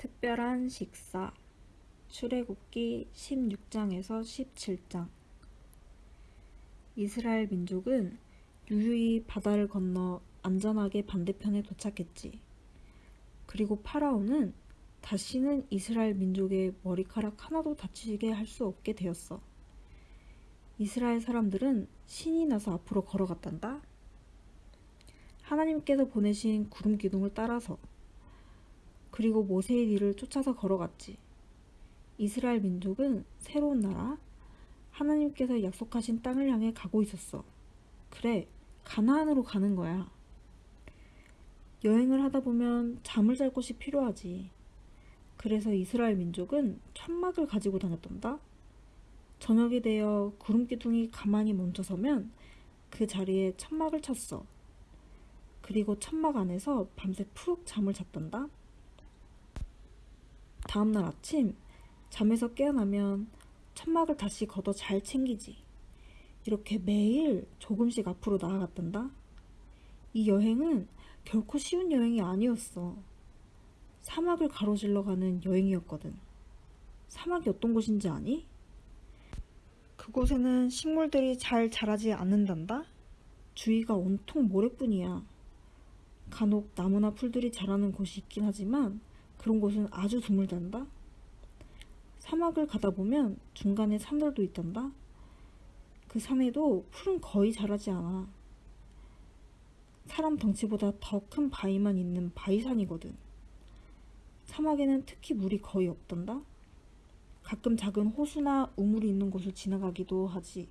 특별한 식사 출애굽기 16장에서 17장 이스라엘 민족은 유유히 바다를 건너 안전하게 반대편에 도착했지. 그리고 파라오는 다시는 이스라엘 민족의 머리카락 하나도 다치게 할 수 없게 되었어. 이스라엘 사람들은 신이 나서 앞으로 걸어갔단다. 하나님께서 보내신 구름 기둥을 따라서 그리고 모세의 뒤를 쫓아서 걸어갔지. 이스라엘 민족은 새로운 나라, 하나님께서 약속하신 땅을 향해 가고 있었어. 그래, 가나안으로 가는 거야. 여행을 하다 보면 잠을 잘 곳이 필요하지. 그래서 이스라엘 민족은 천막을 가지고 다녔단다. 저녁이 되어 구름 기둥이 가만히 멈춰서면 그 자리에 천막을 쳤어. 그리고 천막 안에서 밤새 푹 잠을 잤단다. 다음날 아침 잠에서 깨어나면 천막을 다시 걷어 잘 챙기지. 이렇게 매일 조금씩 앞으로 나아갔단다. 이 여행은 결코 쉬운 여행이 아니었어. 사막을 가로질러 가는 여행이었거든. 사막이 어떤 곳인지 아니? 그곳에는 식물들이 잘 자라지 않는단다. 주위가 온통 모래뿐이야. 간혹 나무나 풀들이 자라는 곳이 있긴 하지만 그런 곳은 아주 드물단다. 사막을 가다 보면 중간에 산들도 있단다. 그 산에도 풀은 거의 자라지 않아. 사람 덩치보다 더 큰 바위만 있는 바위산이거든. 사막에는 특히 물이 거의 없단다. 가끔 작은 호수나 우물이 있는 곳을 지나가기도 하지.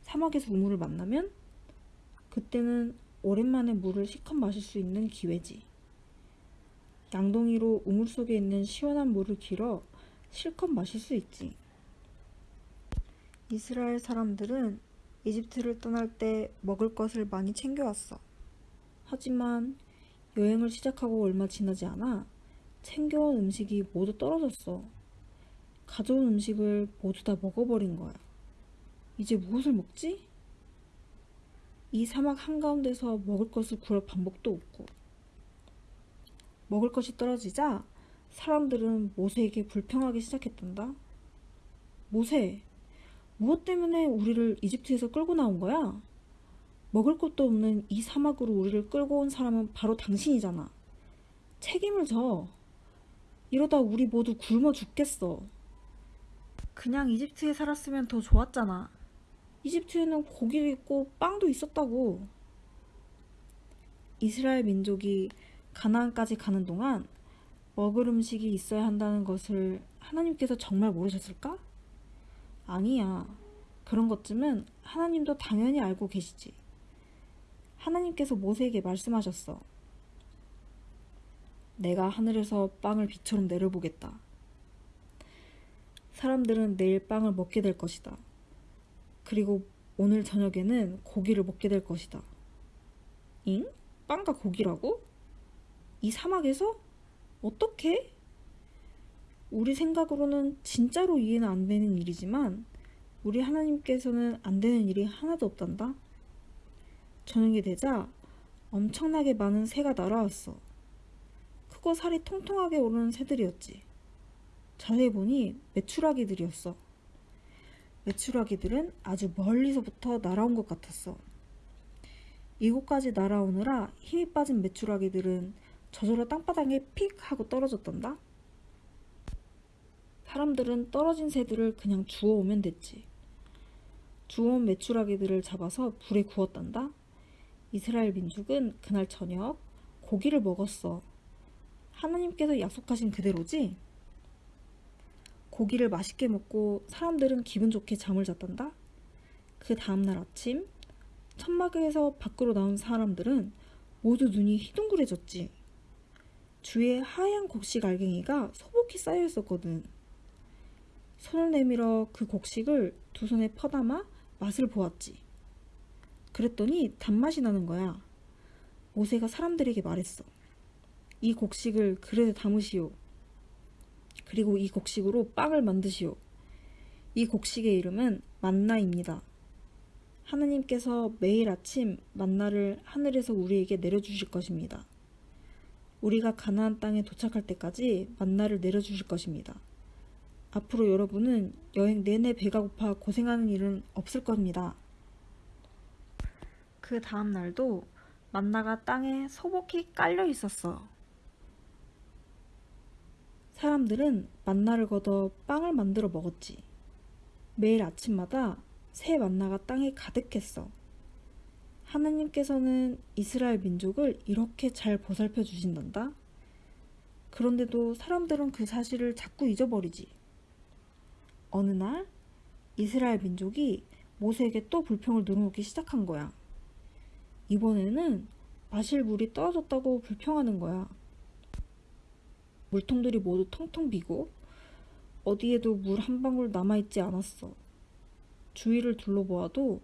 사막에서 우물을 만나면 그때는 오랜만에 물을 시컷 마실 수 있는 기회지. 양동이로 우물 속에 있는 시원한 물을 길어 실컷 마실 수 있지. 이스라엘 사람들은 이집트를 떠날 때 먹을 것을 많이 챙겨왔어. 하지만 여행을 시작하고 얼마 지나지 않아 챙겨온 음식이 모두 떨어졌어. 가져온 음식을 모두 다 먹어버린 거야. 이제 무엇을 먹지? 이 사막 한가운데서 먹을 것을 구할 방법도 없고. 먹을 것이 떨어지자 사람들은 모세에게 불평하기 시작했단다. 모세, 무엇 때문에 우리를 이집트에서 끌고 나온 거야? 먹을 것도 없는 이 사막으로 우리를 끌고 온 사람은 바로 당신이잖아. 책임을 져. 이러다 우리 모두 굶어 죽겠어. 그냥 이집트에 살았으면 더 좋았잖아. 이집트에는 고기도 있고 빵도 있었다고. 이스라엘 민족이 가나안까지 가는 동안 먹을 음식이 있어야 한다는 것을 하나님께서 정말 모르셨을까? 아니야. 그런 것쯤은 하나님도 당연히 알고 계시지. 하나님께서 모세에게 말씀하셨어. 내가 하늘에서 빵을 비처럼 내려보겠다. 사람들은 내일 빵을 먹게 될 것이다. 그리고 오늘 저녁에는 고기를 먹게 될 것이다. 잉? 빵과 고기라고? 이 사막에서? 어떻게? 우리 생각으로는 진짜로 이해는 안 되는 일이지만 우리 하나님께서는 안 되는 일이 하나도 없단다. 저녁이 되자 엄청나게 많은 새가 날아왔어. 크고 살이 통통하게 오르는 새들이었지. 자세히 보니 메추라기들이었어. 메추라기들은 아주 멀리서부터 날아온 것 같았어. 이곳까지 날아오느라 힘이 빠진 메추라기들은 저절로 땅바닥에 픽 하고 떨어졌단다. 사람들은 떨어진 새들을 그냥 주워오면 됐지. 주워온 메추라기들을 잡아서 불에 구웠단다. 이스라엘 민족은 그날 저녁 고기를 먹었어. 하나님께서 약속하신 그대로지? 고기를 맛있게 먹고 사람들은 기분 좋게 잠을 잤단다. 그 다음날 아침 천막에서 밖으로 나온 사람들은 모두 눈이 희둥그레졌지. 주위에 하얀 곡식 알갱이가 소복히 쌓여 있었거든. 손을 내밀어 그 곡식을 두 손에 퍼담아 맛을 보았지. 그랬더니 단맛이 나는 거야. 모세가 사람들에게 말했어. 이 곡식을 그릇에 담으시오. 그리고 이 곡식으로 빵을 만드시오. 이 곡식의 이름은 만나입니다. 하느님께서 매일 아침 만나를 하늘에서 우리에게 내려주실 것입니다. 우리가 가나안 땅에 도착할 때까지 만나를 내려주실 것입니다. 앞으로 여러분은 여행 내내 배가 고파 고생하는 일은 없을 겁니다. 그 다음 날도 만나가 땅에 소복히 깔려 있었어. 사람들은 만나를 걷어 빵을 만들어 먹었지. 매일 아침마다 새 만나가 땅에 가득했어. 하나님께서는 이스라엘 민족을 이렇게 잘 보살펴 주신단다. 그런데도 사람들은 그 사실을 자꾸 잊어버리지. 어느 날 이스라엘 민족이 모세에게 또 불평을 늘어놓기 시작한 거야. 이번에는 마실 물이 떨어졌다고 불평하는 거야. 물통들이 모두 텅텅 비고 어디에도 물 한 방울 남아있지 않았어. 주위를 둘러보아도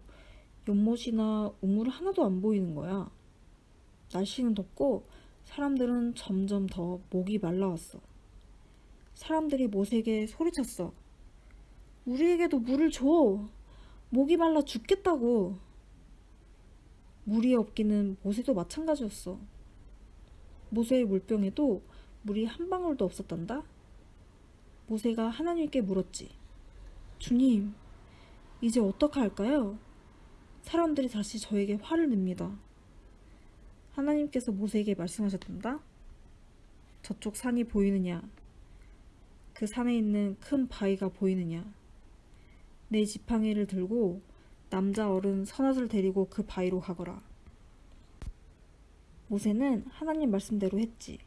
연못이나 우물 하나도 안 보이는 거야. 날씨는 덥고 사람들은 점점 더 목이 말라왔어. 사람들이 모세에게 소리쳤어. 우리에게도 물을 줘. 목이 말라 죽겠다고. 물이 없기는 모세도 마찬가지였어. 모세의 물병에도 물이 한 방울도 없었단다. 모세가 하나님께 물었지. 주님, 이제 어떻게 할까요? 사람들이 다시 저에게 화를 냅니다. 하나님께서 모세에게 말씀하셨단다. 저쪽 산이 보이느냐? 그 산에 있는 큰 바위가 보이느냐? 내 지팡이를 들고 남자 어른 서넛을 데리고 그 바위로 가거라. 모세는 하나님 말씀대로 했지.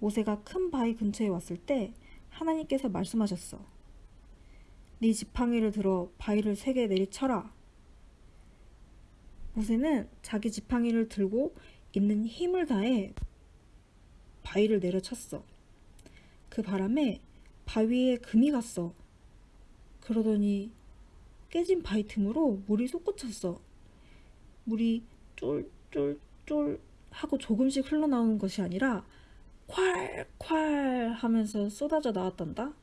모세가 큰 바위 근처에 왔을 때 하나님께서 말씀하셨어. 네 지팡이를 들어 바위를 세개 내리쳐라. 모세는 자기 지팡이를 들고 있는 힘을 다해 바위를 내려쳤어. 그 바람에 바위에 금이 갔어. 그러더니 깨진 바위 틈으로 물이 솟구쳤어. 물이 쫄쫄쫄 하고 조금씩 흘러나오는 것이 아니라 콸콸 하면서 쏟아져 나왔단다.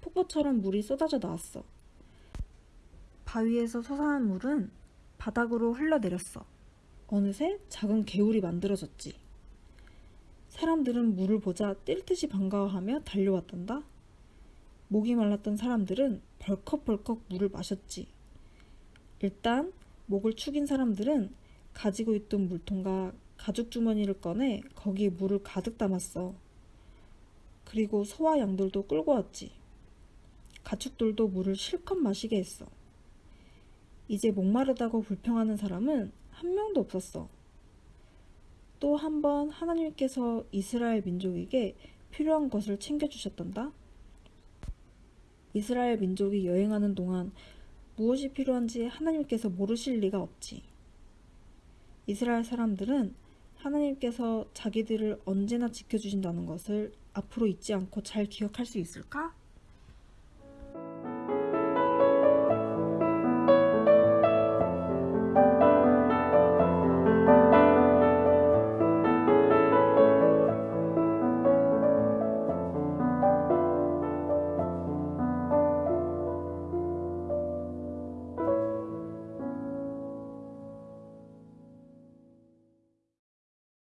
폭포처럼 물이 쏟아져 나왔어. 바위에서 솟아난 물은 바닥으로 흘러내렸어. 어느새 작은 개울이 만들어졌지. 사람들은 물을 보자 뛸 듯이 반가워하며 달려왔단다. 목이 말랐던 사람들은 벌컥벌컥 물을 마셨지. 일단 목을 축인 사람들은 가지고 있던 물통과 가죽 주머니를 꺼내 거기에 물을 가득 담았어. 그리고 소와 양들도 끌고 왔지. 가축들도 물을 실컷 마시게 했어. 이제 목마르다고 불평하는 사람은 한 명도 없었어. 또 한 번 하나님께서 이스라엘 민족에게 필요한 것을 챙겨주셨단다. 이스라엘 민족이 여행하는 동안 무엇이 필요한지 하나님께서 모르실 리가 없지. 이스라엘 사람들은 하나님께서 자기들을 언제나 지켜주신다는 것을 앞으로 잊지 않고 잘 기억할 수 있을까?